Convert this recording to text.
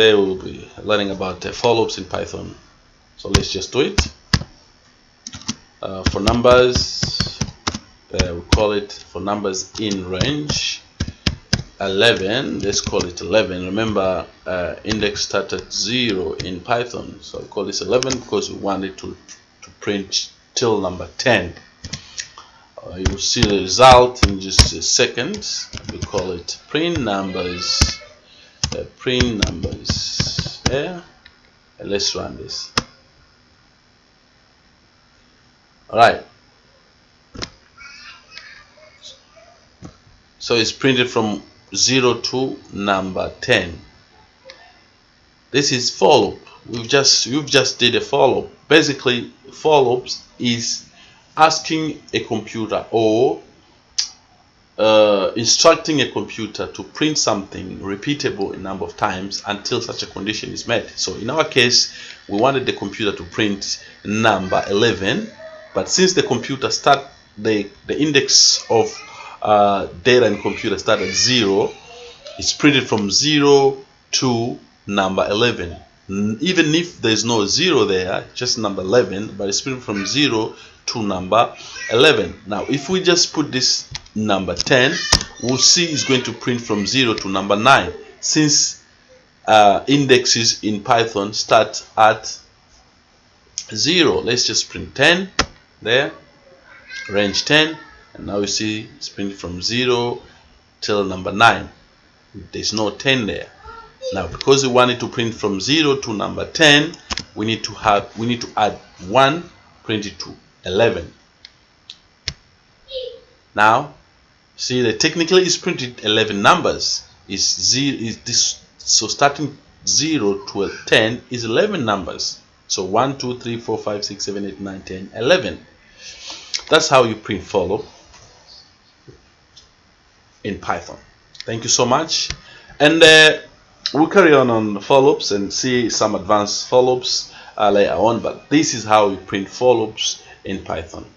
today we'll be learning about uh, for loops in Python. So let's just do it. Uh, for numbers uh, we call it for numbers in range 11 let's call it 11 remember uh, index start at 0 in Python so I call this 11 because we want it to, to print till number 10 uh, you will see the result in just a second. We call it print numbers uh, print numbers yeah and let's run this. All right so it's printed from 0 to number 10 this is for loop we've just you've just did a for loop basically for loops is asking a computer or uh, instructing a computer to print something repeatable a number of times until such a condition is met. So in our case, we wanted the computer to print number 11, but since the computer start the the index of uh, data in computer start at zero, it's printed from zero to number 11 even if there's no zero there just number 11 but it's printed from 0 to number 11 now if we just put this number 10 we'll see is going to print from 0 to number 9 since uh, indexes in Python start at 0 let's just print 10 there range 10 and now you see it's printed from 0 till number 9 there's no 10 there. Now because we wanted to print from 0 to number 10 we need to have we need to add 1 print it to 11 now see that technically it's printed 11 numbers. Is zero is this so starting 0 to 10 is 11 numbers. So 1 2 3 4 5 6 7 8 9 10 11 that's how you print for loop in python. Thank you so much. And uh, we'll carry on on for loops and see some advanced for loops uh, later on but this is how we print for loops in python